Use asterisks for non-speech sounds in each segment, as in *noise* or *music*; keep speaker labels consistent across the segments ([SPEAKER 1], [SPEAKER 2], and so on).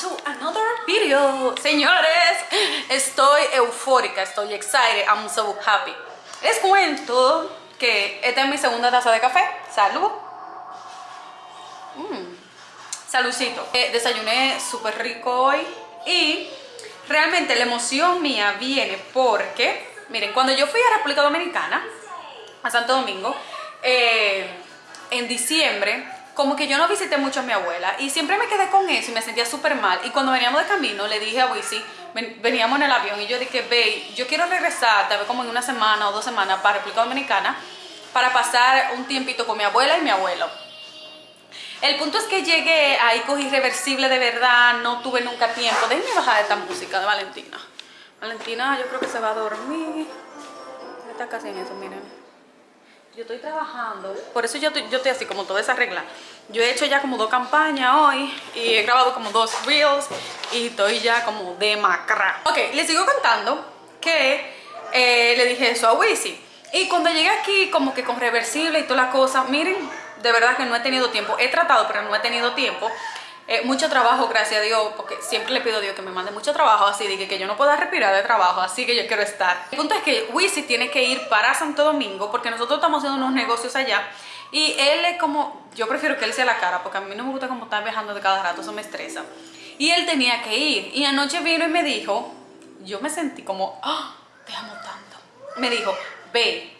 [SPEAKER 1] to another video. Señores estoy eufórica estoy excited I'm so happy. Les cuento que esta es mi segunda taza de café. Salud. Mm. saludcito eh, desayuné súper rico hoy y realmente la emoción mía viene porque miren cuando yo fui a República Dominicana a Santo Domingo eh, en diciembre como que yo no visité mucho a mi abuela y siempre me quedé con eso y me sentía súper mal. Y cuando veníamos de camino le dije a Wisi, veníamos en el avión y yo dije, ve, yo quiero regresar tal vez como en una semana o dos semanas para República Dominicana para pasar un tiempito con mi abuela y mi abuelo. El punto es que llegué, ahí cogí irreversible de verdad, no tuve nunca tiempo. Déjenme bajar esta música de Valentina. Valentina yo creo que se va a dormir. Está casi en eso, miren yo estoy trabajando, por eso yo, yo estoy así como toda esa regla. Yo he hecho ya como dos campañas hoy y he grabado como dos reels y estoy ya como de macra. Ok, les sigo contando que eh, le dije eso a Wisi. Y cuando llegué aquí como que con reversible y toda la cosa, miren, de verdad que no he tenido tiempo. He tratado, pero no he tenido tiempo. Eh, mucho trabajo, gracias a Dios, porque siempre le pido a Dios que me mande mucho trabajo, así de que, yo no pueda respirar de trabajo, así que yo quiero estar. El punto es que Wisi tiene que ir para Santo Domingo, porque nosotros estamos haciendo unos negocios allá, y él es como, yo prefiero que él sea la cara, porque a mí no me gusta como estar viajando de cada rato, eso me estresa. Y él tenía que ir, y anoche vino y me dijo, yo me sentí como, ¡ah! te amo tanto. Me dijo, ve,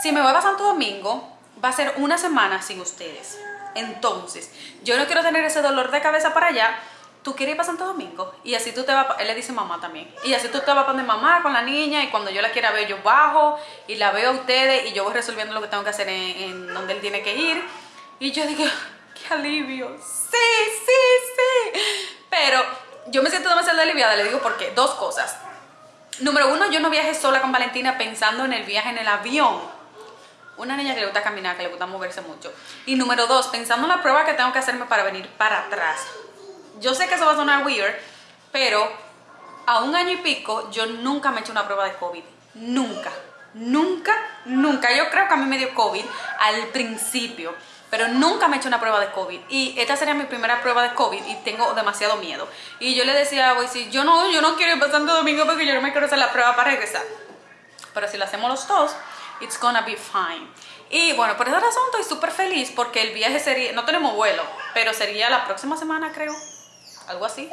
[SPEAKER 1] si me voy a Santo Domingo, va a ser una semana sin ustedes. Entonces, yo no quiero tener ese dolor de cabeza para allá, tú quieres ir para Santo Domingo y así tú te vas, él le dice mamá también, y así tú te vas a poner mamá con la niña y cuando yo la quiera ver yo bajo y la veo a ustedes y yo voy resolviendo lo que tengo que hacer en, donde él tiene que ir. Y yo digo, *laughs* qué alivio, sí, sí, sí, pero yo me siento demasiado aliviada, le digo porque dos cosas, número uno, yo no viaje sola con Valentina pensando en el viaje en el avión, una niña que le gusta caminar, que le gusta moverse mucho. Y número dos, pensando en la prueba que tengo que hacerme para venir para atrás. Yo sé que eso va a sonar weird, pero a un año y pico yo nunca me he hecho una prueba de COVID. Nunca, nunca, nunca. Yo creo que a mí me dio COVID al principio, pero nunca me he hecho una prueba de COVID. Y esta sería mi primera prueba de COVID y tengo demasiado miedo. Y yo le decía a Boise, yo no, yo no quiero ir pasando domingo porque yo no me quiero hacer la prueba para regresar. Pero si lo hacemos los dos, it's gonna be fine. Y bueno, por esa razón estoy súper feliz porque el viaje sería, no tenemos vuelo, pero sería la próxima semana creo, algo así.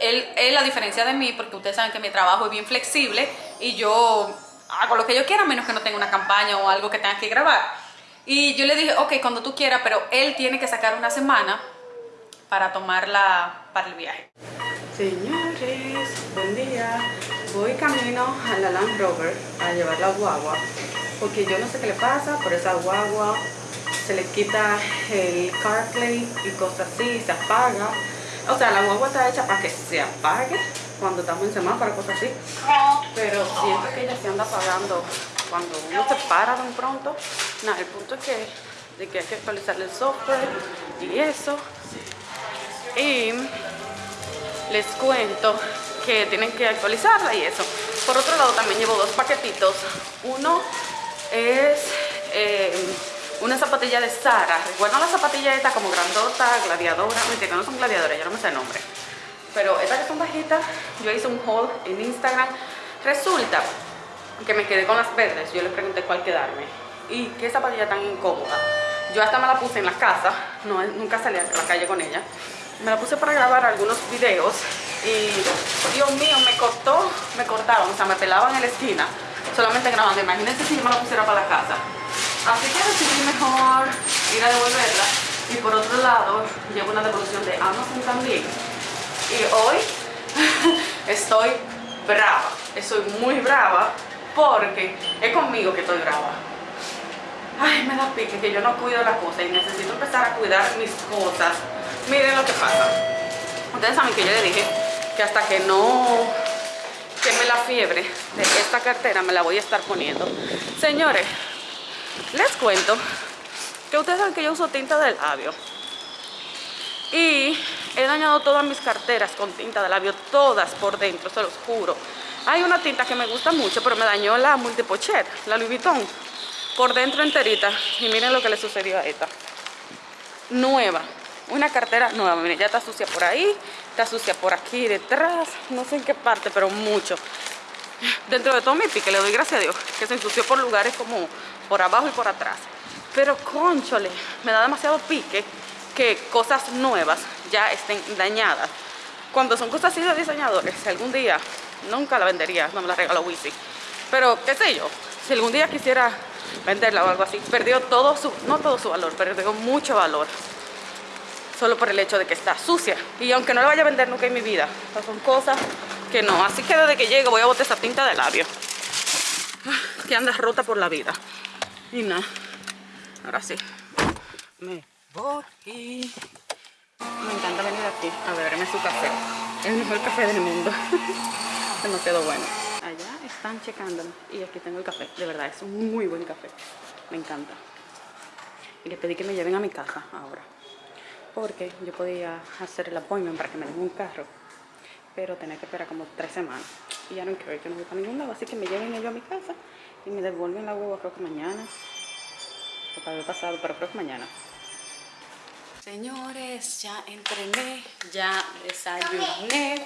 [SPEAKER 1] Él es la diferencia de mí porque ustedes saben que mi trabajo es bien flexible y yo hago lo que yo quiera menos que no tenga una campaña o algo que tenga que grabar. Y yo le dije, ok, cuando tú quieras, pero él tiene que sacar una semana para tomarla para el viaje. Señores, buen día. Voy camino a la Land Rover a llevar la guagua porque yo no sé qué le pasa, por esa guagua se le quita el CarPlay y cosas así, se apaga. O sea, la guagua está hecha para que se apague cuando estamos en semáforo, cosas así. Pero siento que ella se anda apagando cuando uno se para un pronto. Nada, el punto es que, de que hay que actualizar el software y eso. Y les cuento que tienen que actualizarla y eso. Por otro lado también llevo dos paquetitos. Uno es eh, una zapatilla de Sara. Recuerdan la zapatilla esta como grandota, gladiadora? Mentira, no son gladiadoras, ya no me sé el nombre. Pero estas que son bajitas, yo hice un haul en Instagram. Resulta que me quedé con las verdes. Yo les pregunté cuál quedarme. Y qué zapatilla tan incómoda. Yo hasta me la puse en la casa, no, nunca salí a la calle con ella. Me la puse para grabar algunos videos y Dios mío, me cortó, me cortaron, o sea, me pelaban en la esquina solamente grabando. Imagínense si yo me la pusiera para la casa. Así que decidí mejor ir a devolverla. Y por otro lado, llevo una devolución de Amazon también. Y hoy *laughs* estoy brava. Estoy muy brava porque es conmigo que estoy brava. Ay, me da pique que yo no cuido la cosa y necesito empezar a cuidar mis cosas. Miren lo que pasa. Ustedes saben que yo le dije que hasta que no me la fiebre de esta cartera me la voy a estar poniendo. Señores, les cuento que ustedes saben que yo uso tinta de labio. Y he dañado todas mis carteras con tinta de labio, todas por dentro, se los juro. Hay una tinta que me gusta mucho, pero me dañó la Multipochet, la Louis Vuitton, por dentro enterita. Y miren lo que le sucedió a esta. Nueva, una cartera nueva, miren, ya está sucia por ahí, Está sucia por aquí, detrás, no sé en qué parte, pero mucho. Dentro de todo mi pique, le doy gracias a Dios, que se ensució por lugares como por abajo y por atrás. Pero conchole, me da demasiado pique que cosas nuevas ya estén dañadas. Cuando son cosas así de diseñadores, algún día, nunca la vendería, no me la regaló Wisi. Pero qué sé yo, si algún día quisiera venderla o algo así, perdió todo su, no todo su valor, perdió mucho valor. Solo por el hecho de que está sucia. Y aunque no la vaya a vender nunca en mi vida, son cosas que no. Así que desde que llego voy a botar esa tinta de labio. Ah, que anda rota por la vida. Y nada. Ahora sí. Me voy. Me encanta venir aquí a beberme su café. El mejor café del mundo. *laughs* Demasiado bueno. Allá están checándome. Y aquí tengo el café. De verdad, es un muy buen café. Me encanta. Y le pedí que me lleven a mi casa ahora. Porque yo podía hacer el appointment para que me den un carro. Pero tenía que esperar como tres semanas. Y ya no quiero, yo no voy para ningún lado. Así que me lleven ellos a mi casa y me devuelven la hueva creo que mañana. O para el pasado, pero creo que mañana. Señores, ya entrené, ya desayuné.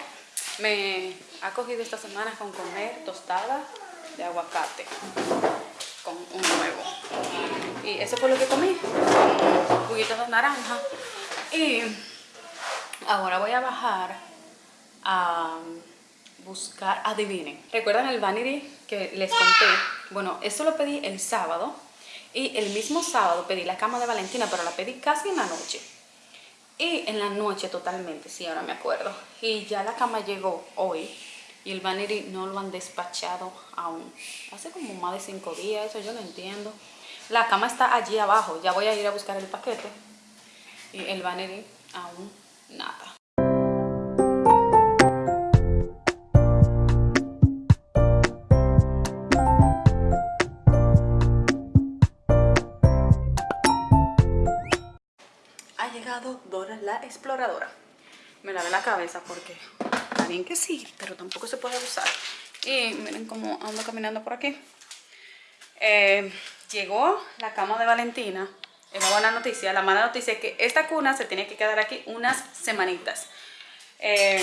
[SPEAKER 1] Me ha cogido esta semana con comer tostada de aguacate con un huevo. Y eso fue lo que comí, un juguito de naranja. Y ahora voy a bajar a buscar, adivinen. ¿Recuerdan el vanity que les conté? Bueno, eso lo pedí el sábado y el mismo sábado pedí la cama de Valentina, pero la pedí casi en la noche. Y en la noche totalmente, sí, ahora me acuerdo. Y ya la cama llegó hoy y el vanity no lo han despachado aún. Hace como más de cinco días, eso yo no entiendo. La cama está allí abajo, ya voy a ir a buscar el paquete. Y el vanity aún nada. La exploradora. Me lavé la cabeza porque está bien que sí, pero tampoco se puede usar. Y miren cómo ando caminando por aquí. Eh, llegó la cama de Valentina. Es una buena noticia. La mala noticia es que esta cuna se tiene que quedar aquí unas semanitas. Eh,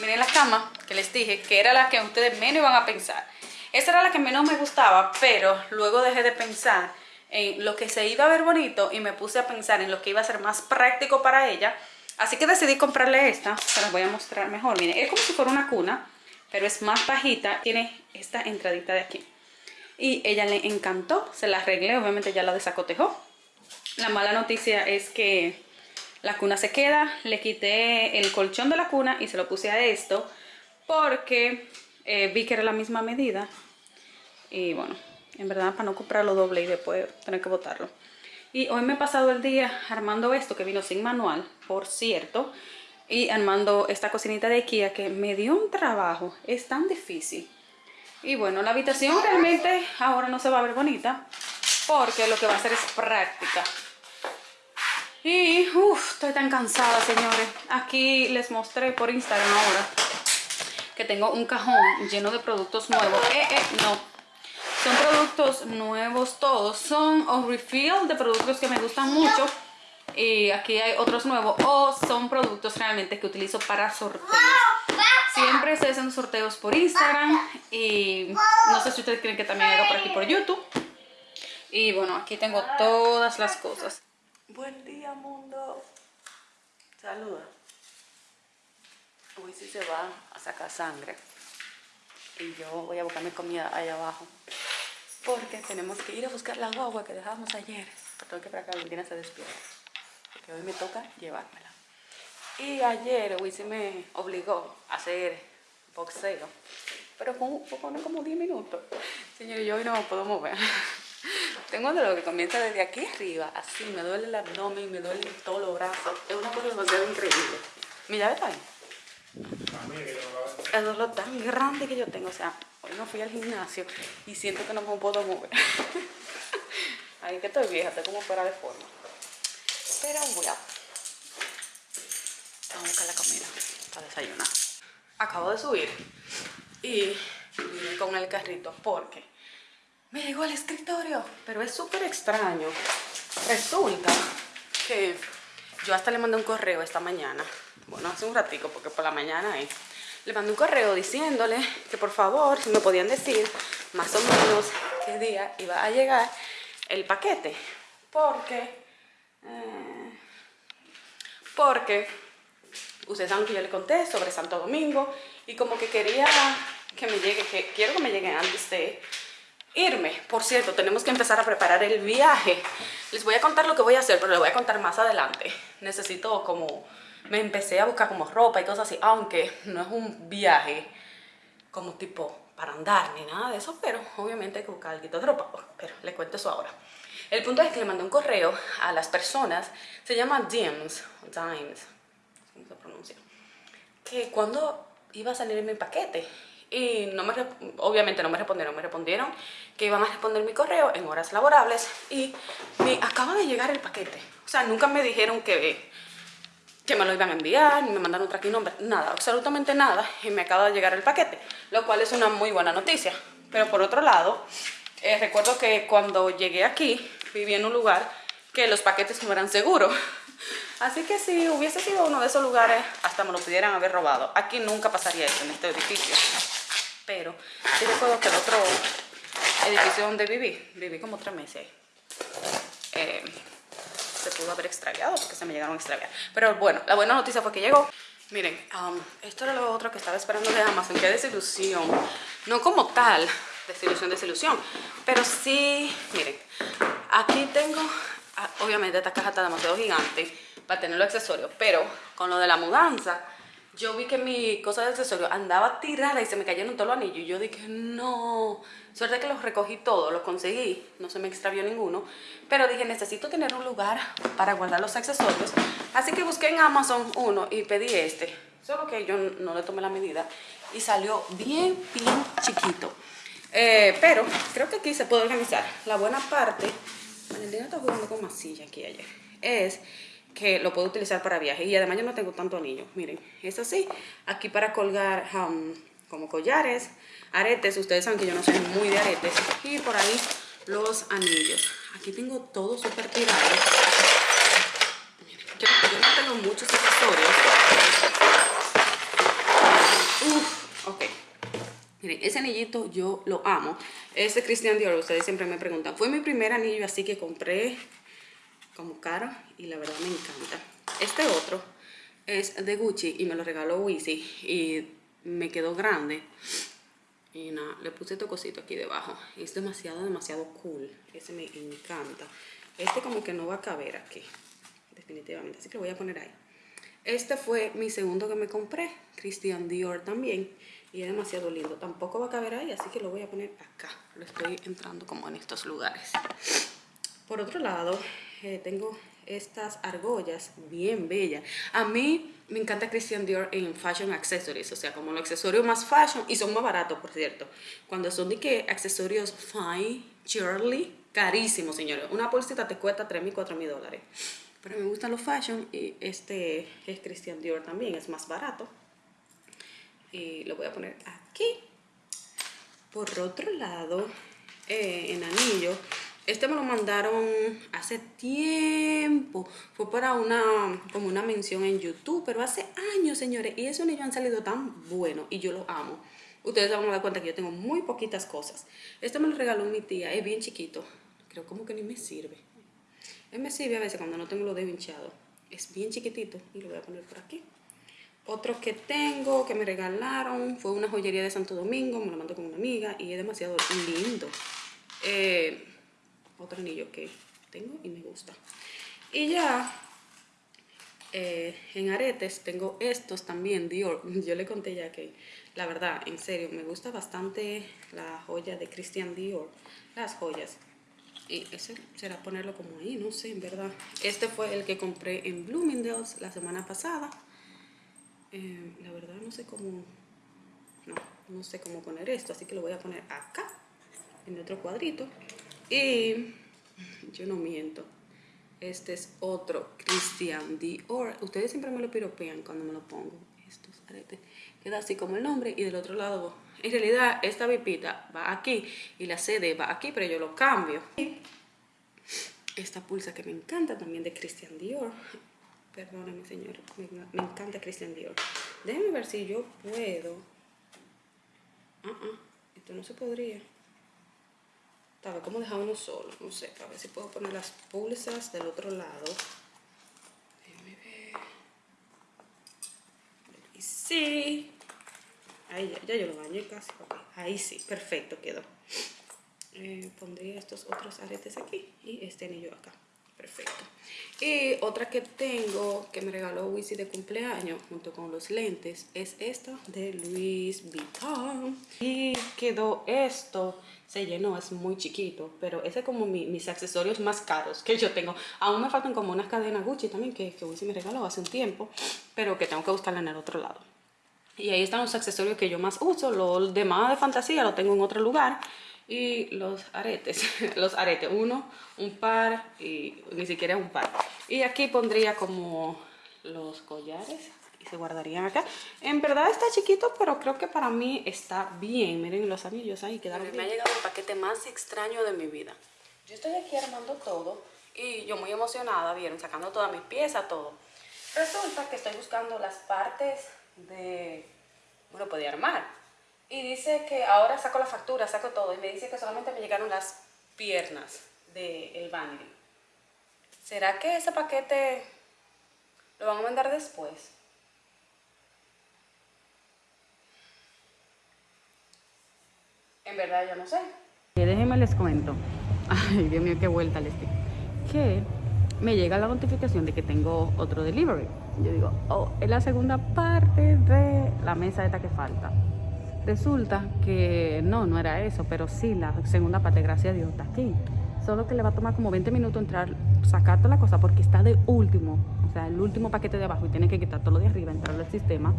[SPEAKER 1] miren la cama que les dije que era la que ustedes menos iban a pensar. Esa era la que menos me gustaba, pero luego dejé de pensar en lo que se iba a ver bonito y me puse a pensar en lo que iba a ser más práctico para ella. Así que decidí comprarle esta, se las voy a mostrar mejor. Miren, es como si fuera una cuna, pero es más bajita. Tiene esta entradita de aquí. Y ella le encantó, se la arreglé, obviamente ya la desacotejó. La mala noticia es que la cuna se queda, le quité el colchón de la cuna y se lo puse a esto porque eh, vi que era la misma medida. Y bueno, en verdad para no comprarlo doble y después tener que botarlo. Y hoy me he pasado el día armando esto que vino sin manual, por cierto, y armando esta cocinita de Ikea que me dio un trabajo, es tan difícil. Y bueno, la habitación realmente ahora no se va a ver bonita porque lo que va a hacer es práctica. Y uff, estoy tan cansada, señores. Aquí les mostré por Instagram ahora que tengo un cajón lleno de productos nuevos. Eh, eh, no, son productos nuevos todos. Son o refill de productos que me gustan mucho. Y aquí hay otros nuevos. O son productos realmente que utilizo para sorteos. Siempre se hacen sorteos por Instagram. Y no sé si ustedes quieren que también haga por aquí por YouTube. Y bueno, aquí tengo todas las cosas. Buen día mundo. Saluda. Hoy sí se va a sacar sangre. Y yo voy a buscar mi comida allá abajo porque tenemos que ir a buscar la guagua que dejamos ayer. Tengo que esperar que Valentina se despierta, porque hoy me toca llevármela. Y ayer Wisi me obligó a hacer boxeo, pero con, como 10 minutos. Señor, yo hoy no me puedo mover. *laughs* Tengo de lo que comienza desde aquí arriba, así, me duele el abdomen, me duele todos los brazos. Es una cosa demasiado increíble. Mi llave está ahí. El dolor tan grande que yo tengo, o sea, hoy no fui al gimnasio y siento que no me puedo mover. *laughs* Ahí que estoy vieja, estoy como fuera de forma. Pero bueno, vamos a buscar la comida para desayunar. Acabo de subir y vine con el carrito porque me llegó al escritorio, pero es súper extraño. Resulta que yo hasta le mandé un correo esta mañana bueno, hace un ratico, porque por la mañana ahí, le mandé un correo diciéndole que por favor, si me podían decir más o menos qué día iba a llegar el paquete. Porque, eh, porque ustedes saben que yo le conté sobre Santo Domingo y como que quería que me llegue, que quiero que me llegue antes de irme. Por cierto, tenemos que empezar a preparar el viaje. Les voy a contar lo que voy a hacer, pero les voy a contar más adelante. Necesito como... Me empecé a buscar como ropa y cosas así, aunque no es un viaje como tipo para andar ni nada de eso, pero obviamente hay que buscar algo de ropa. Pero les cuento eso ahora. El punto es que le mandé un correo a las personas, se llama DIMS, Dimes, ¿cómo se pronuncia? Que cuando iba a salir mi paquete y no me, obviamente no me respondieron, me respondieron que iban a responder mi correo en horas laborables y me acaba de llegar el paquete. O sea, nunca me dijeron que, que me lo iban a enviar, ni me mandaron tracking number, nada, absolutamente nada, y me acaba de llegar el paquete, lo cual es una muy buena noticia. Pero por otro lado, eh, recuerdo que cuando llegué aquí, viví en un lugar que los paquetes no eran seguros. *laughs* Así que si hubiese sido uno de esos lugares, hasta me lo pudieran haber robado. Aquí nunca pasaría eso en este edificio pero sí recuerdo que el otro edificio donde viví, viví como tres meses eh, se pudo haber extraviado porque se me llegaron a extraviar. Pero bueno, la buena noticia fue que llegó. Miren, um, esto era lo otro que estaba esperando de Amazon, qué desilusión. No como tal, desilusión, desilusión, pero sí, miren, aquí tengo, ah, obviamente esta caja está demasiado gigante para tener los accesorios, pero con lo de la mudanza, yo vi que mi cosa de accesorio andaba tirada y se me cayeron todos los anillos. Y yo dije, no, suerte que los recogí todos, los conseguí, no se me extravió ninguno. Pero dije, necesito tener un lugar para guardar los accesorios. Así que busqué en Amazon uno y pedí este. Solo que yo no le tomé la medida y salió bien, bien chiquito. Eh, pero creo que aquí se puede organizar. La buena parte, Valentina está jugando con masilla aquí ayer, es que lo puedo utilizar para viajes. Y además yo no tengo tanto anillo. Miren es así. Aquí para colgar um, como collares aretes. Ustedes saben que yo no soy muy de aretes. Y por ahí los anillos. Aquí tengo todo súper tirado. Yo, no tengo muchos accesorios. Uf, ok. Miren, ese anillito yo lo amo. Ese Christian Dior, ustedes siempre me preguntan. Fue mi primer anillo así que compré como caro y la verdad me encanta. Este otro es de Gucci y me lo regaló Wizzy y me quedó grande. Y nada, le puse este cosito aquí debajo. Es demasiado, demasiado cool. Ese me encanta. Este como que no va a caber aquí, definitivamente. Así que lo voy a poner ahí. Este fue mi segundo que me compré, Christian Dior también. Y es demasiado lindo. Tampoco va a caber ahí, así que lo voy a poner acá. Lo estoy entrando como en estos lugares. Por otro lado, eh, tengo estas argollas bien bellas. A mí me encanta Christian Dior en fashion accessories, o sea, como los accesorios más fashion y son más baratos, por cierto. Cuando son de que accesorios fine, Shirley, carísimos, señores. Una bolsita te cuesta 3 mil, 4 mil dólares. Pero me gustan los fashion y este es Christian Dior también, es más barato. Y lo voy a poner aquí. Por otro lado, eh, en anillo, este me lo mandaron hace tiempo. Fue para una, como una mención en YouTube, pero hace años, señores. Y esos niños han salido tan buenos y yo los amo. Ustedes van a dar cuenta que yo tengo muy poquitas cosas. Este me lo regaló mi tía, es bien chiquito. Creo como que ni me sirve. Él me sirve a veces cuando no tengo los dedos hinchados. Es bien chiquitito y lo voy a poner por aquí. Otro que tengo, que me regalaron, fue una joyería de Santo Domingo. Me lo mandó con una amiga y es demasiado lindo. Eh, otro anillo que tengo y me gusta. Y ya eh, en aretes tengo estos también, Dior. *laughs* Yo le conté ya que, la verdad, en serio, me gusta bastante la joya de Christian Dior. Las joyas. Y ese será ponerlo como ahí, no sé, en verdad. Este fue el que compré en Bloomingdale's la semana pasada. Eh, la verdad no sé cómo... No, no sé cómo poner esto, así que lo voy a poner acá, en otro cuadrito. Y yo no miento. Este es otro Christian Dior. Ustedes siempre me lo piropean cuando me lo pongo. Estos aretes. Queda así como el nombre y del otro lado. En realidad esta vipita va aquí y la CD va aquí, pero yo lo cambio. esta pulsa que me encanta también de Christian Dior. Perdóname, señor. Me, me encanta Christian Dior. Déjeme ver si yo puedo. Ah, ah, esto no se podría. Tal vez como dejar uno solo. No sé, a ver si puedo poner las pulsas del otro lado. Déjame ver. Y sí. Ahí ya, ya yo lo bañé casi. Ahí sí, perfecto quedó. Eh, pondría estos otros aretes aquí y este anillo acá. Perfecto. Y otra que tengo que me regaló Wisi de cumpleaños junto con los lentes es esta de Louis Vuitton. Y quedó esto. Se llenó, es muy chiquito, pero ese es como mi- mis accesorios más caros que yo tengo. Aún me faltan como unas cadenas Gucci también que, que Wisi me regaló hace un tiempo, pero que tengo que buscarla en el otro lado. Y ahí están los accesorios que yo más uso. Lo demás de fantasía lo tengo en otro lugar. Y los aretes, *laughs* los aretes, uno, un par y ni siquiera un par. Y aquí pondría como los collares y se guardarían acá. En verdad está chiquito, pero creo que para mí está bien. Miren los anillos ahí quedaron Me ha llegado el paquete más extraño de mi vida. Yo estoy aquí armando todo y yo muy emocionada, vieron, sacando todas mis piezas, todo. Resulta que estoy buscando las partes de, bueno, podía armar. Y dice que ahora saco la factura, saco todo. Y me dice que solamente me llegaron las piernas del el vanity. ¿Será que ese paquete lo van a mandar después? En verdad yo no sé. Déjenme les cuento. *laughs* Ay, Dios mío, qué vuelta les di. Que me llega la notificación de que tengo otro delivery. Yo digo, oh, es la segunda parte de la mesa esta que falta. Resulta que no, no era eso, pero sí, la segunda parte, gracias a Dios, está aquí. Solo que le va a tomar como 20 minutos entrar, sacar toda la cosa porque está de último, o sea, el último paquete de abajo y tiene que quitar todo lo de arriba, entrar al sistema.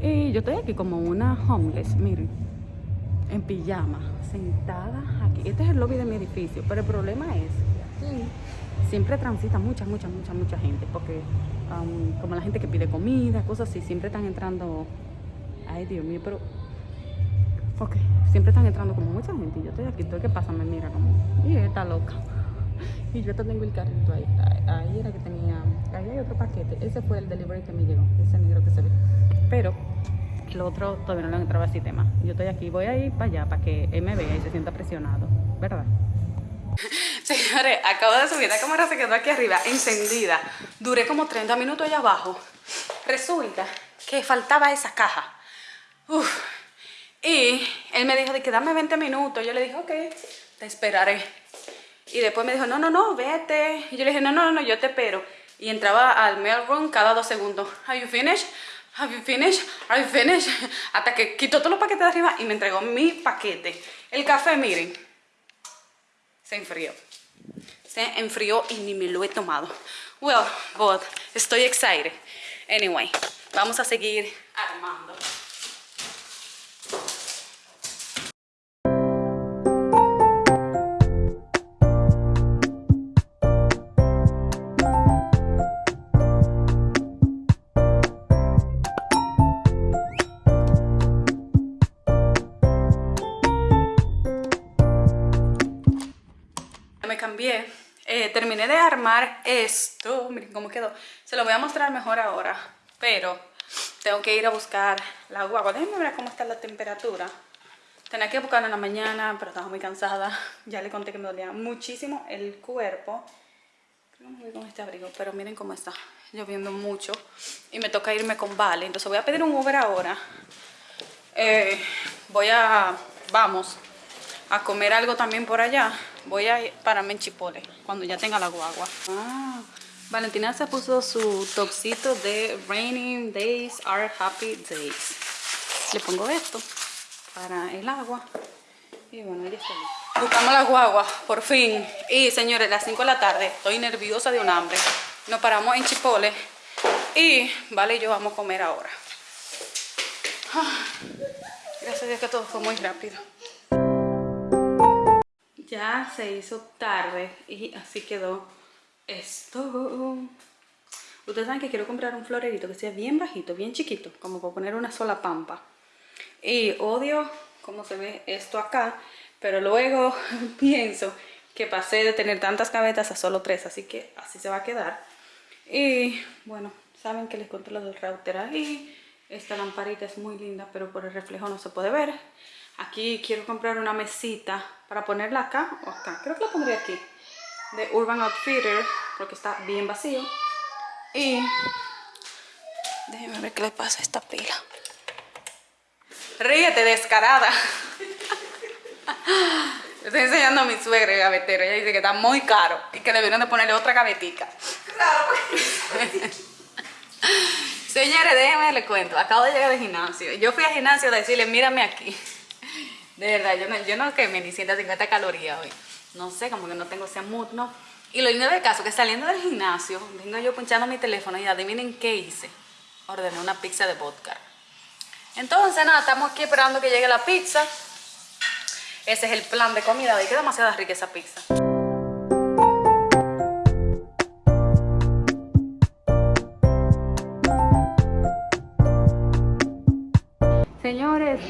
[SPEAKER 1] Y yo estoy aquí como una homeless, miren, en pijama, sentada aquí. Este es el lobby de mi edificio, pero el problema es que aquí siempre transita mucha, mucha, mucha, mucha gente, porque um, como la gente que pide comida, cosas así, siempre están entrando. Ay, Dios mío, pero. Ok, siempre están entrando como mucha gente y yo estoy aquí, todo el que pasa me mira como, y está loca. *laughs* Y yo tengo el carrito ahí, ahí, ahí era que tenía, ahí hay otro paquete, ese fue el delivery que me llegó, ese negro que se ve. Pero el otro todavía no lo han entrado al sistema. Yo estoy aquí, voy a ir para allá para que él me vea y se sienta presionado, ¿verdad? *laughs* Señores, acabo de subir, la cámara se quedó aquí arriba, encendida. Duré como 30 minutos allá abajo. Resulta que faltaba esa caja. Uf. Y él me dijo de que dame 20 minutos. Yo le dije, ok, te esperaré. Y después me dijo, no, no, no, vete. Y yo le dije, no, no, no, yo te espero. Y entraba al mail room cada dos segundos. Are you finished? Have you finished? Are you finished? *laughs* Hasta que quitó todos los paquetes de arriba y me entregó mi paquete. El café, miren, se enfrió. Se enfrió y ni me lo he tomado. Well, but estoy excited. Anyway, vamos a seguir armando. Esto. Miren cómo quedó. Se lo voy a mostrar mejor ahora. Pero tengo que ir a buscar la guagua. Déjenme ver cómo está la temperatura. Tenía que buscarla en la mañana, pero estaba muy cansada. *laughs* Ya le conté que me dolía muchísimo el cuerpo. Me voy con este abrigo, pero miren cómo está. Lloviendo mucho. Y me toca irme con Vale. Entonces voy a pedir un Uber ahora. Eh, voy a... Vamos a comer algo también por allá. Voy a pararme en Chipotle cuando ya tenga la guagua. Ah, Valentina se puso su topsito de Raining Days are Happy Days. Le pongo esto para el agua. Y bueno, ella está. Buscamos la guagua, por fin. Y señores, las 5 de la tarde, estoy nerviosa de un hambre. Nos paramos en Chipotle y Vale y yo vamos a comer ahora. Ah, gracias a Dios que todo fue muy rápido. Ya se hizo tarde y así quedó esto. Ustedes saben que quiero comprar un florerito que sea bien bajito, bien chiquito, como para poner una sola pampa. Y odio cómo se ve esto acá, pero luego *laughs* pienso que pasé de tener tantas gavetas a solo tres, así que así se va a quedar. Y bueno, saben que les controlo del router ahí. Esta lamparita es muy linda, pero por el reflejo no se puede ver. Aquí quiero comprar una mesita para ponerla acá o acá. Creo que la pondré aquí. De Urban Outfitter, porque está bien vacío. Y déjenme ver qué le pasa a esta pila. Ríete, descarada. *laughs* Estoy enseñando a mi suegra el gavetero. Ella dice que está muy caro y que debieron de ponerle otra gavetica. Claro. *laughs* *laughs* Señores, déjenme les cuento. Acabo de llegar del gimnasio. Yo fui al gimnasio a decirle, mírame aquí. De verdad, yo no, yo no quemé ni 150 calorías hoy. No sé, como que no tengo ese mood, ¿no? Y lo lindo del caso, que saliendo del gimnasio, vengo yo punchando mi teléfono y adivinen qué hice. Ordené una pizza de vodka. Entonces, nada, estamos aquí esperando que llegue la pizza. Ese es el plan de comida. Hoy queda demasiada rica esa pizza.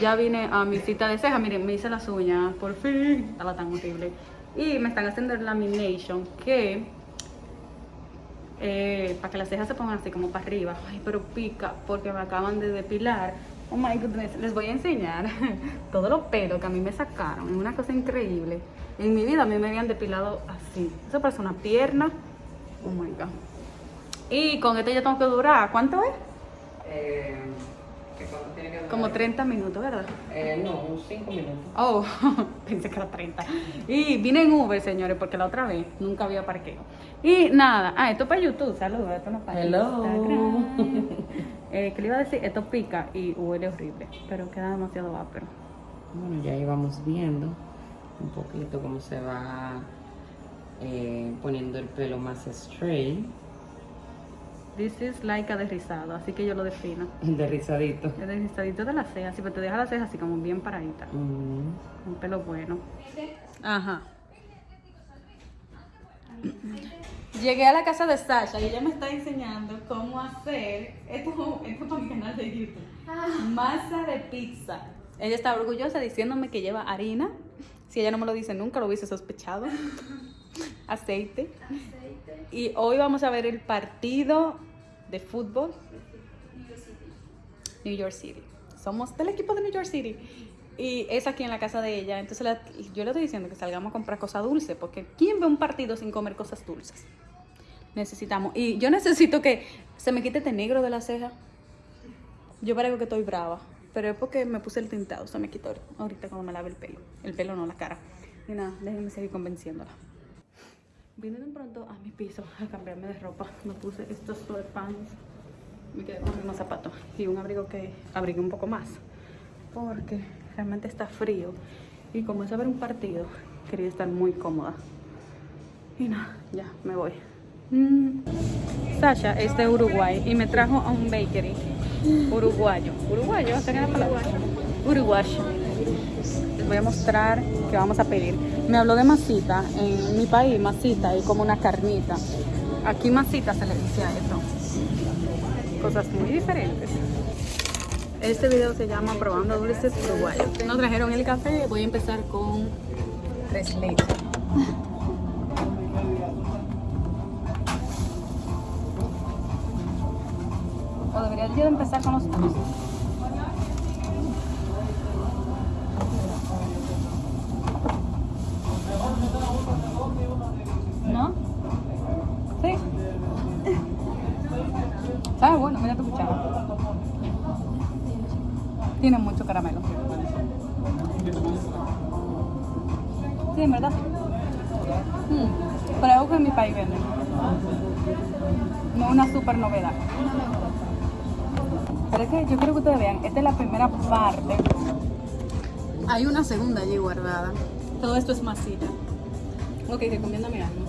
[SPEAKER 1] Ya vine a mi cita de ceja. Miren, me hice las uñas. Por fin. Estaba tan horrible. Y me están haciendo el lamination que... eh, para que las cejas se pongan así como para arriba. Ay, pero pica porque me acaban de depilar. Oh my goodness, les voy a enseñar *laughs* todos los pelos que a mí me sacaron. Es una cosa increíble. En mi vida a mí me habían depilado así. Eso parece una pierna. Oh my god. Y con este ya tengo que durar. ¿Cuánto es?
[SPEAKER 2] Eh,
[SPEAKER 1] Como 30 minutos, ¿verdad?
[SPEAKER 2] Eh, no, unos 5 minutos.
[SPEAKER 1] Oh, *laughs* pensé que era 30. Y vine en Uber, señores, porque la otra vez nunca había parqueo. Y nada, ah, esto es para YouTube, saludos, esto no es para
[SPEAKER 2] Hello.
[SPEAKER 1] Instagram. Eh, ¿Qué le iba a decir? Esto pica y huele horrible, pero queda demasiado ápero.
[SPEAKER 2] Bueno, ya íbamos viendo un poquito cómo se va eh, poniendo el pelo más straight,
[SPEAKER 1] This is like a derrizado, así que yo lo defino.
[SPEAKER 2] de rizadito.
[SPEAKER 1] El derrizadito de la ceja, así, pero te deja la ceja así como bien paradita.
[SPEAKER 2] Mm.
[SPEAKER 1] Un pelo bueno. Ajá. Llegué a la casa de Sasha y ella me está enseñando cómo hacer esto, esto para mi canal de YouTube. Masa de pizza. Ella está orgullosa diciéndome que lleva harina. Si ella no me lo dice nunca, lo hubiese sospechado. *laughs* Aceite. Y hoy vamos a ver el partido de fútbol. New York City. Somos del equipo de New York City. Y es aquí en la casa de ella. Entonces la- yo le estoy diciendo que salgamos a comprar cosas dulces. Porque ¿quién ve un partido sin comer cosas dulces? Necesitamos. Y yo necesito que se me quite este negro de la ceja. Yo parezco que estoy brava. Pero es porque me puse el tintado. Se me quitó ahorita cuando me lave el pelo. El pelo no, la cara. Y nada, déjenme seguir convenciéndola. Vine de pronto a mi piso a cambiarme de ropa. Me puse estos sweatpants. Me quedé con unos zapatos y un abrigo que abrigué un poco más. Porque realmente está frío. Y como es a ver un partido, quería estar muy cómoda. Y nada, ya me voy. Mm. Sasha es de Uruguay y me trajo a un bakery uruguayo. ¿Uruguayo? ¿Hasta qué la palabra? Uruguayo. Les voy a mostrar qué vamos a pedir. Me habló de masita. En mi país, masita es como una carnita. Aquí masita se le dice a eso. Cosas muy diferentes. Este video se llama Probando Dulces Uruguayos. Nos trajeron el café. Voy a empezar con tres leches. Debería yo empezar con los dulces. Tiene mucho caramelo. Sí, en verdad. Mm, Pero algo que en mi país venden. No una super novedad. Pero es que yo quiero que ustedes vean, esta es la primera parte. Hay una segunda allí guardada. Todo esto es masita. Ok, recomiéndame algo.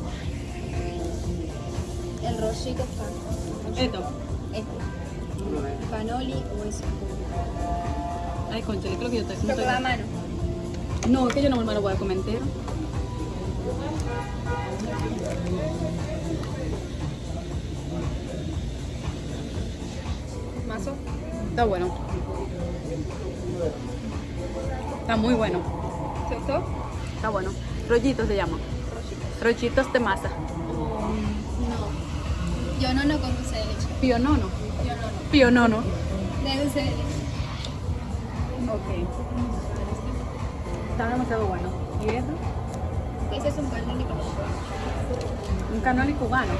[SPEAKER 3] El rollito pan.
[SPEAKER 1] Esto.
[SPEAKER 3] Este. Panoli o eso.
[SPEAKER 1] Ay, concha, yo creo que yo te
[SPEAKER 3] la mano.
[SPEAKER 1] No, es que yo no me lo voy a comer entero.
[SPEAKER 3] Mazo.
[SPEAKER 1] Está bueno. Está muy bueno.
[SPEAKER 3] ¿Te gustó?
[SPEAKER 1] Está bueno. Rollitos se llama. Rollitos de masa.
[SPEAKER 3] no. Pionono con dulce de leche.
[SPEAKER 1] Pionono.
[SPEAKER 3] Pionono.
[SPEAKER 1] Pionono.
[SPEAKER 3] De dulce de leche.
[SPEAKER 1] Ok. Está demasiado bueno. ¿Y eso?
[SPEAKER 3] Ese es un canoli con
[SPEAKER 1] Un canoli cubano.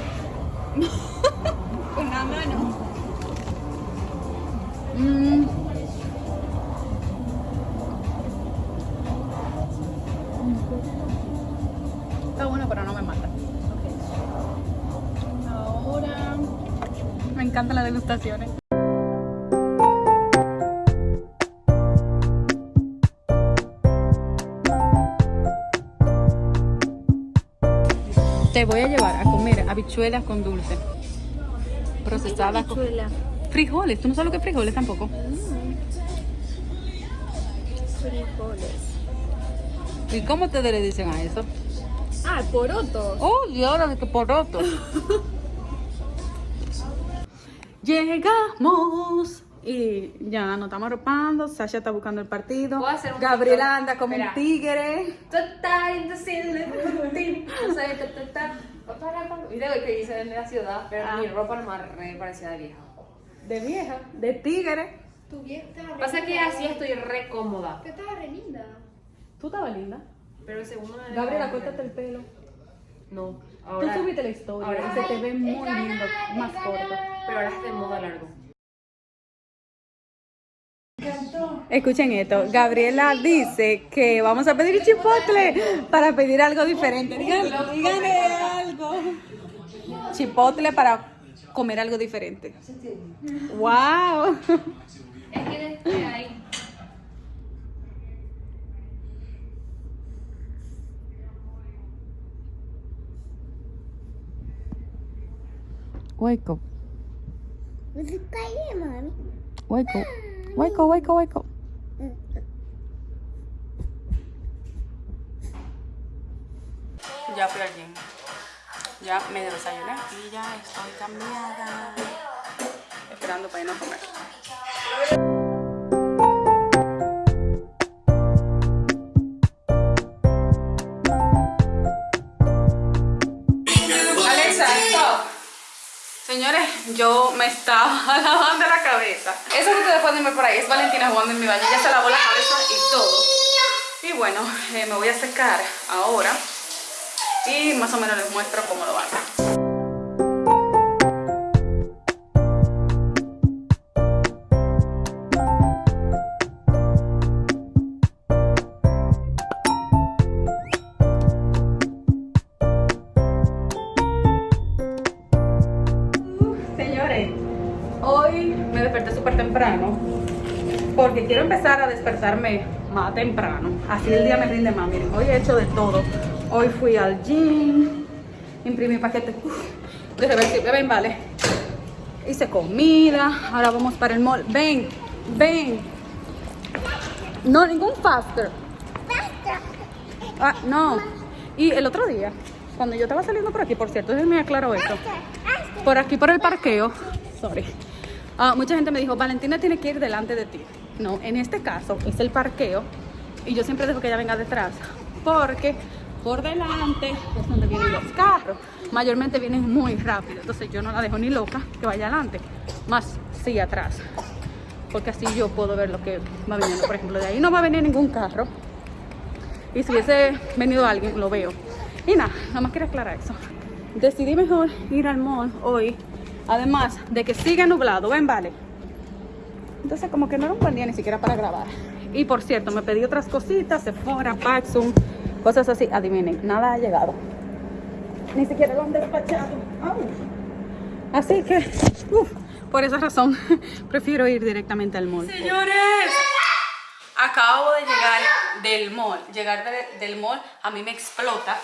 [SPEAKER 3] Con la *laughs* mano.
[SPEAKER 1] Mm. Está bueno, pero no me mata.
[SPEAKER 3] Ahora.
[SPEAKER 1] Me encantan las degustaciones. Te voy a llevar a comer habichuelas con dulce. Procesadas con frijoles. ¿Tú no sabes lo que es frijoles tampoco?
[SPEAKER 3] Frijoles.
[SPEAKER 1] ¿Y cómo ustedes le dicen a eso?
[SPEAKER 3] Ah, porotos.
[SPEAKER 1] Oh, Dios, de que poroto. *laughs* Llegamos. Y ya nos estamos arropando. Sasha está buscando el partido.
[SPEAKER 4] ¿Puedo hacer un
[SPEAKER 1] Gabriela anda como un tigre.
[SPEAKER 4] Total, indecible, no ta. Para, para. Video que hice en la ciudad, pero
[SPEAKER 1] Ah.
[SPEAKER 4] mi ropa nomás re parecida de vieja.
[SPEAKER 1] De vieja, de tigre.
[SPEAKER 3] Tu vieja
[SPEAKER 4] Pasa que así estoy re cómoda.
[SPEAKER 3] Que estaba re linda.
[SPEAKER 1] Tú estabas linda.
[SPEAKER 4] Pero según
[SPEAKER 1] Gabriela, córtate el pelo.
[SPEAKER 4] No,
[SPEAKER 1] Tú
[SPEAKER 4] ahora.
[SPEAKER 1] subiste la historia
[SPEAKER 4] ahora-
[SPEAKER 1] y se te ve muy lindo, más corto.
[SPEAKER 4] Pero ahora es de moda largo.
[SPEAKER 1] Escuchen esto, Gabriela dice que vamos a pedir chipotle para pedir algo diferente. Díganle, díganle algo. Chipotle para comer algo diferente. ¡Wow!
[SPEAKER 3] Es que ahí.
[SPEAKER 1] Wake up, wake up, wake up, wake up, wake up. Ya fui al. Ya me desayuné y ya estoy cambiada. Esperando para irnos a comer. Señores, yo me estaba *laughs* lavando la cabeza. Eso que ustedes pueden ver por ahí es Valentina jugando en mi baño. Ya se lavó la cabeza y todo. Y bueno, eh, me voy a secar ahora. Y más o menos les muestro cómo lo hago. Porque quiero empezar a despertarme más temprano. Así el día me rinde más. Miren, hoy he hecho de todo. Hoy fui al gym, imprimí paquetes de reversible. Ven, vale. Hice comida. Ahora vamos para el mall. Ven, ven. No, ningún faster. Ah, no. Y el otro día, cuando yo estaba saliendo por aquí, por cierto, déjenme aclaro esto. Por aquí, por el parqueo, sorry. Ah, mucha gente me dijo, Valentina tiene que ir delante de ti. No, en este caso es el parqueo y yo siempre dejo que ella venga detrás porque por delante es donde vienen los carros. Mayormente vienen muy rápido, entonces yo no la dejo ni loca que vaya adelante, más sí atrás. Porque así yo puedo ver lo que va viniendo. Por ejemplo, de ahí no va a venir ningún carro. Y si hubiese venido alguien, lo veo. Y nada, nada más quería aclarar eso. Decidí mejor ir al mall hoy. Además de que sigue nublado, ven, vale. Entonces como que no era un buen día ni siquiera para grabar. Y por cierto, me pedí otras cositas, Sephora, Paxum, cosas así. Adivinen, nada ha llegado. Ni siquiera lo han despachado. Au. Así que, por esa razón, *laughs* prefiero ir directamente al mall. Señores, acabo de llegar del mall. Llegar de- del mall a mí me explota.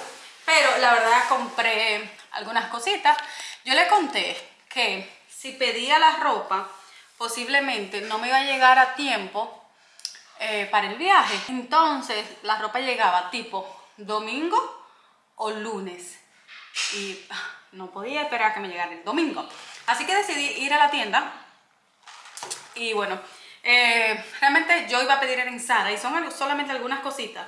[SPEAKER 1] Pero la verdad compré algunas cositas. Yo le conté que si pedía la ropa, posiblemente no me iba a llegar a tiempo eh, para el viaje. Entonces la ropa llegaba tipo domingo o lunes. Y ah, no podía esperar que me llegara el domingo. Así que decidí ir a la tienda y bueno, eh, realmente yo iba a pedir en Zara y son solamente algunas cositas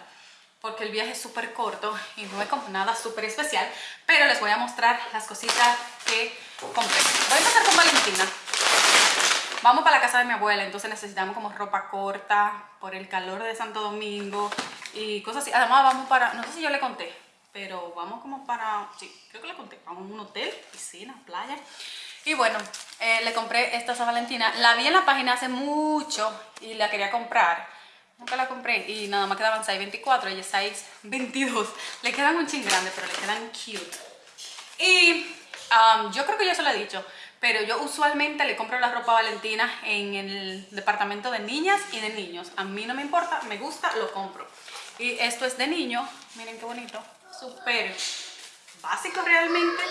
[SPEAKER 1] porque el viaje es súper corto y no es como nada súper especial, pero les voy a mostrar las cositas que compré. Voy a empezar con Valentina. Vamos para la casa de mi abuela, entonces necesitamos como ropa corta por el calor de Santo Domingo y cosas así. Además vamos para, no sé si yo le conté, pero vamos como para, sí, creo que le conté, vamos a un hotel, piscina, playa. Y bueno, eh, le compré esta a Valentina. La vi en la página hace mucho y la quería comprar. Nunca la compré y nada más quedaban 6.24, ella es 6.22. Le quedan un ching grande, pero le quedan cute. Y um, yo creo que ya se lo he dicho, pero yo usualmente le compro la ropa Valentina en el departamento de niñas y de niños. A mí no me importa, me gusta, lo compro. Y esto es de niño, miren qué bonito, súper básico realmente.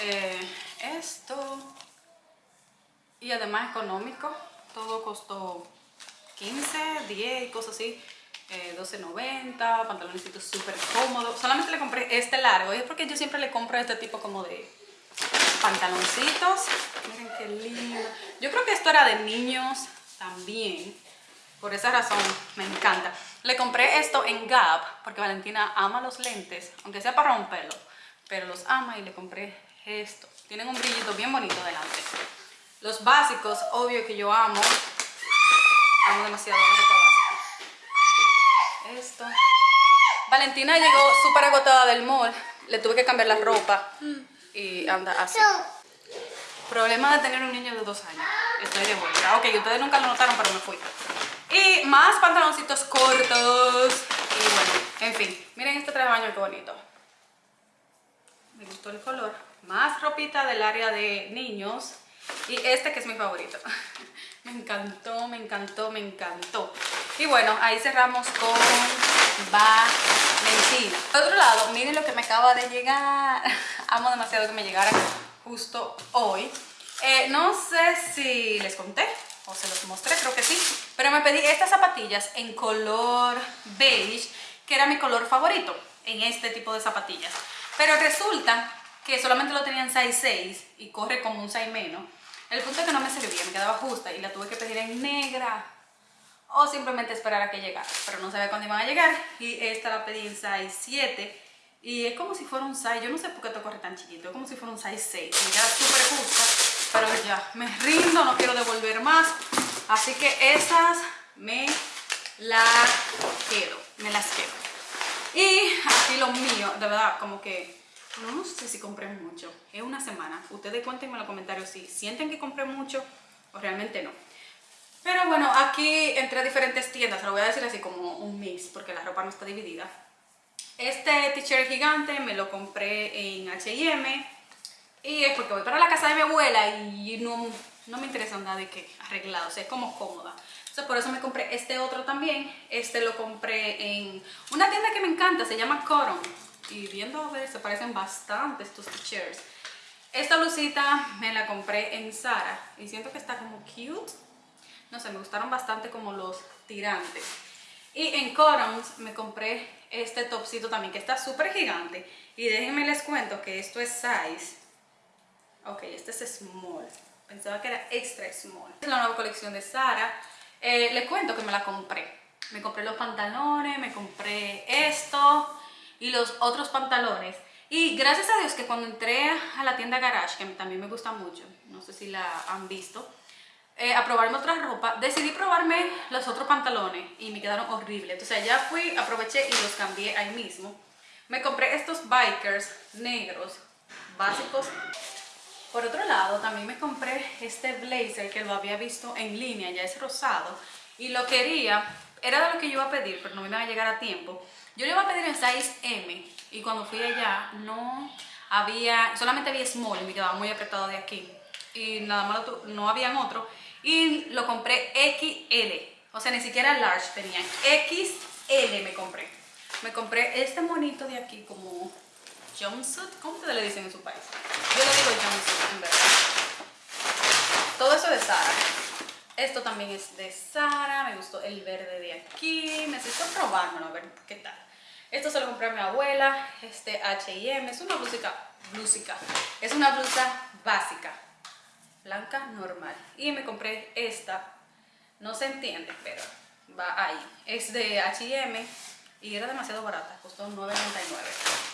[SPEAKER 1] Eh, esto, y además económico, todo costó 15, 10 y cosas así. Eh, 12.90, pantaloncitos súper cómodos. Solamente le compré este largo y es porque yo siempre le compro este tipo como de pantaloncitos. Miren qué lindo. Yo creo que esto era de niños también. Por esa razón me encanta. Le compré esto en Gap porque Valentina ama los lentes, aunque sea para romperlo. Pero los ama y le compré esto. Tienen un brillito bien bonito delante. Los básicos, obvio que yo amo. Amo demasiado básica. Esto. Valentina llegó súper agotada del mall. Le tuve que cambiar la ropa. Y anda así. Problema de tener un niño de dos años. Estoy de vuelta. Ok, ustedes nunca lo notaron, pero me fui. Y más pantaloncitos cortos. Y bueno, en fin. Miren este traje de baño, qué bonito. Me gustó el color. Más ropita del área de niños. Y este que es mi favorito. *laughs* Me encantó, me encantó, me encantó. Y bueno, ahí cerramos con Valentina. Por otro lado, miren lo que me acaba de llegar. *laughs* Amo demasiado que me llegara justo hoy. Eh, no sé si les conté o se los mostré, creo que sí. Pero me pedí estas zapatillas en color beige, que era mi color favorito en este tipo de zapatillas. Pero resulta que solamente lo tenían 6.6 y corre como un 6 menos. El punto es que no me servía, me quedaba justa y la tuve que pedir en negra o simplemente esperar a que llegara, pero no sabía cuándo iban a llegar y esta la pedí en size 7 y es como si fuera un size, yo no sé por qué esto corre tan chiquito, es como si fuera un size 6, y ya súper justa, pero ya me rindo, no quiero devolver más, así que esas me las quedo, me las quedo. Y aquí lo mío, de verdad, como que no, no sé si compré mucho. Es una semana. Ustedes cuéntenme en los comentarios si sienten que compré mucho o realmente no. Pero bueno, aquí entré a diferentes tiendas. Lo voy a decir así como un mix porque la ropa no está dividida. Este t-shirt gigante me lo compré en H&M. Y es porque voy para la casa de mi abuela y no, no me interesa nada de que arreglado. O sea, es como cómoda. Entonces por eso me compré este otro también. Este lo compré en una tienda que me encanta. Se llama Cotton y viendo a ver se parecen bastante estos t-shirts. Esta blusita me la compré en Zara y siento que está como cute. No sé, me gustaron bastante como los tirantes. Y en Corons me compré este topcito también que está súper gigante. Y déjenme les cuento que esto es size. Ok, este es small. Pensaba que era extra small. Es la nueva colección de Zara. Eh, les cuento que me la compré. Me compré los pantalones, me compré esto y los otros pantalones. Y gracias a Dios que cuando entré a la tienda Garage, que también me gusta mucho, no sé si la han visto, eh, a probarme otra ropa, decidí probarme los otros pantalones y me quedaron horribles. Entonces ya fui, aproveché y los cambié ahí mismo. Me compré estos bikers negros, básicos. Por otro lado, también me compré este blazer que lo había visto en línea, ya es rosado. Y lo quería, era de lo que yo iba a pedir, pero no me iba a llegar a tiempo. Yo le iba a pedir en size M y cuando fui allá no había, solamente había small y me quedaba muy apretado de aquí. Y nada más no habían otro. Y lo compré XL, o sea, ni siquiera large tenían. XL me compré. Me compré este monito de aquí como jumpsuit. ¿Cómo ustedes le dicen en su país? Yo le digo jumpsuit, en verdad. Todo eso de Zara. Esto también es de Sara, me gustó el verde de aquí, necesito probármelo a ver qué tal. Esto se lo compré a mi abuela, este H&M, es una blusica, blusica, es una blusa básica, blanca normal. Y me compré esta, no se entiende, pero va ahí. Es de H&M y era demasiado barata, costó $9.99.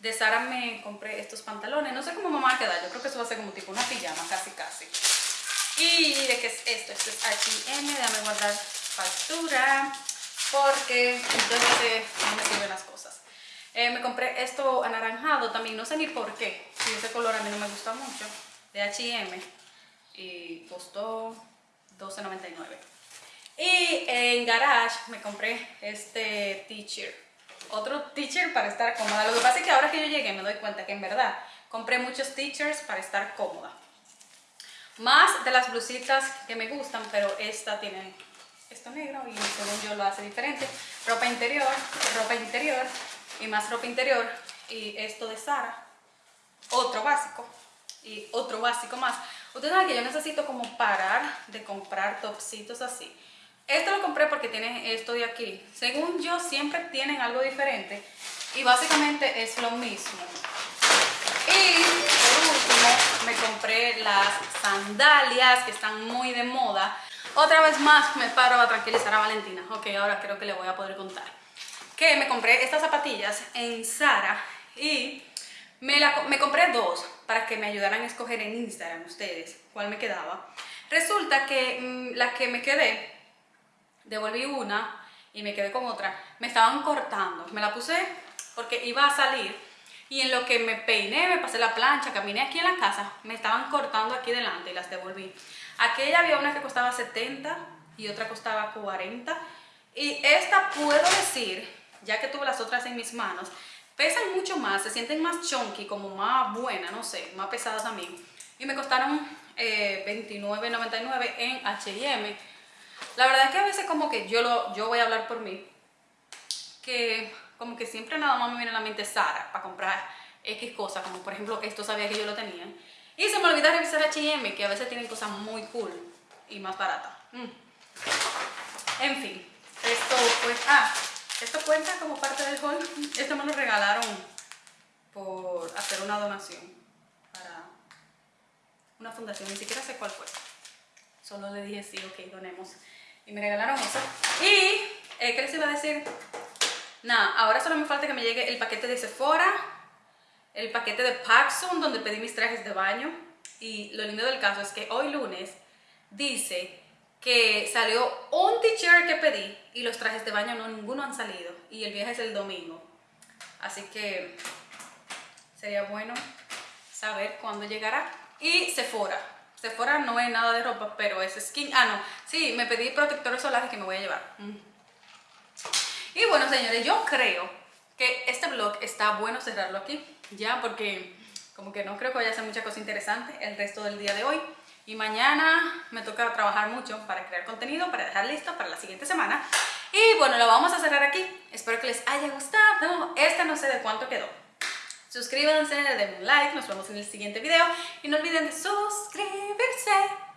[SPEAKER 1] De Sara me compré estos pantalones. No sé cómo me van a quedar. Yo creo que eso va a ser como tipo una pijama, casi casi. ¿Y de qué es esto? Esto es H&M. Déjame guardar factura. Porque entonces no me sirven las cosas. Eh, me compré esto anaranjado también. No sé ni por qué. Si ese color a mí no me gusta mucho. De H&M. Y costó 12.99. Y en Garage me compré este t-shirt. Otro t-shirt para estar cómoda. Lo que pasa es que ahora que yo llegué me doy cuenta que en verdad compré muchos t-shirts para estar cómoda. Más de las blusitas que me gustan, pero esta tiene esto negro y según yo lo hace diferente. Ropa interior, ropa interior y más ropa interior. Y esto de Sara, otro básico y otro básico más. Ustedes saben que yo necesito como parar de comprar topsitos así. Esto lo compré porque tiene esto de aquí. Según yo, siempre tienen algo diferente. Y básicamente es lo mismo. Y por último, me compré las sandalias que están muy de moda. Otra vez más me paro a tranquilizar a Valentina. Ok, ahora creo que le voy a poder contar. Que me compré estas zapatillas en Zara y me, la, me compré dos para que me ayudaran a escoger en Instagram ustedes cuál me quedaba. Resulta que mmm, la que me quedé, devolví una y me quedé con otra, me estaban cortando. Me la puse porque iba a salir y en lo que me peiné, me pasé la plancha, caminé aquí en la casa, me estaban cortando aquí delante y las devolví. Aquella había una que costaba 70 y otra costaba 40 y esta puedo decir, ya que tuve las otras en mis manos, pesan mucho más, se sienten más chunky, como más buena, no sé, más pesadas también. Y me costaron eh, $29.99 en H&M. La verdad es que a veces como que yo, lo, yo voy a hablar por mí, que como que siempre nada más me viene a la mente Sara para comprar X cosas, como por ejemplo esto sabía que yo lo tenía. Y se me olvidó revisar H&M, que a veces tienen cosas muy cool y más baratas. Mm. En fin, esto pues, ah, esto cuenta como parte del haul. Esto me lo regalaron por hacer una donación para una fundación, ni siquiera sé cuál fue. Solo le dije sí, ok, donemos. Y me regalaron eso. Y, eh, ¿qué les iba a decir? Nada, ahora solo me falta que me llegue el paquete de Sephora, el paquete de Paxson, donde pedí mis trajes de baño. Y lo lindo del caso es que hoy lunes dice que salió un t-shirt que pedí y los trajes de baño no ninguno han salido. Y el viaje es el domingo. Así que sería bueno saber cuándo llegará. Y Sephora. Sephora no es nada de ropa pero es skin. Ah no. Sí me pedí protectores solares que me voy a llevar. Mm. y bueno señores yo creo que este vlog está bueno cerrarlo aquí ya porque como que no creo que vaya a ser mucha cosa interesante el resto del día de hoy y mañana me toca trabajar mucho para crear contenido, para dejar listo para la siguiente semana. Y bueno, lo vamos a cerrar aquí. Espero que les haya gustado. Este no sé de cuánto quedó. Suscríbanse, denle un like, nos vemos en el siguiente video. Y no olviden de suscribirse.